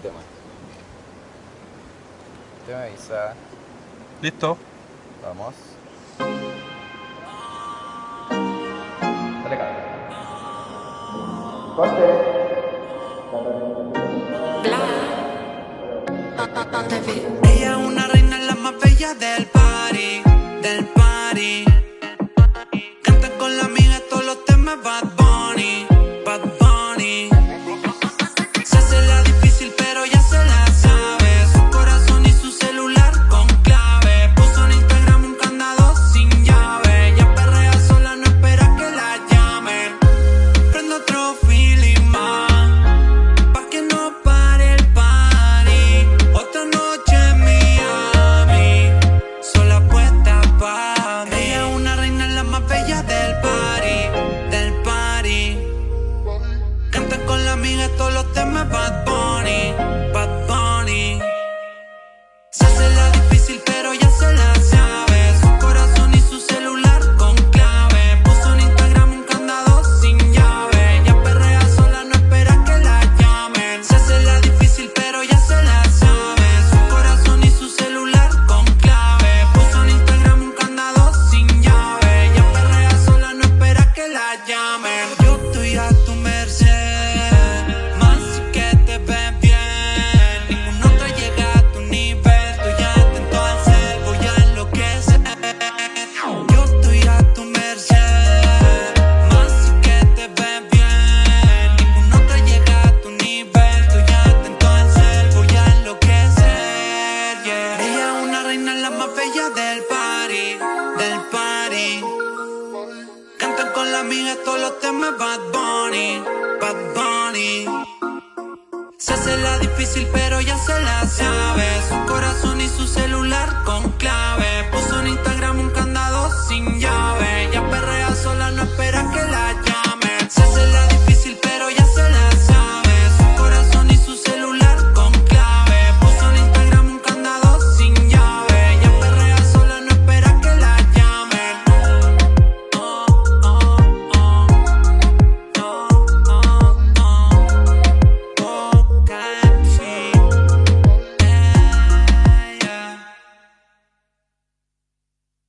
tema. Usted me avisa. ¿Listo? Vamos. Dale cara. Corte. Ella es una reina, la más bella del party. Del party. llama Bad Bunny, Bad Bunny. Se hace la difícil, pero ya reina, la más bella del party, del party. Cantan con la amiga todos los temas Bad Bunny, Bad Bunny. Se hace la difícil, pero ya se la sabe. Su corazón y su celular con clave.